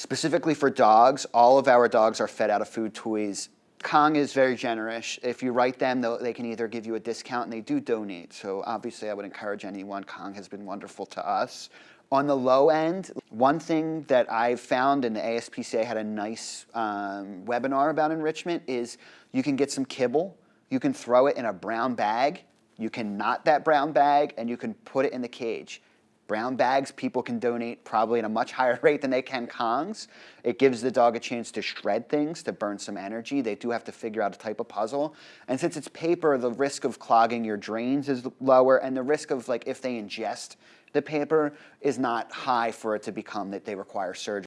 specifically for dogs, all of our dogs are fed out of food toys. Kong is very generous. If you write them, they can either give you a discount and they do donate. So obviously I would encourage anyone. Kong has been wonderful to us. On the low end, one thing that I've found, and the ASPCA had a nice um, webinar about enrichment, is you can get some kibble, you can throw it in a brown bag, you can knot that brown bag, and you can put it in the cage. Brown bags, people can donate probably at a much higher rate than they can Kongs. It gives the dog a chance to shred things, to burn some energy. They do have to figure out a type of puzzle. And since it's paper, the risk of clogging your drains is lower, and the risk of, like, if they ingest the paper is not high for it to become that they require surgery.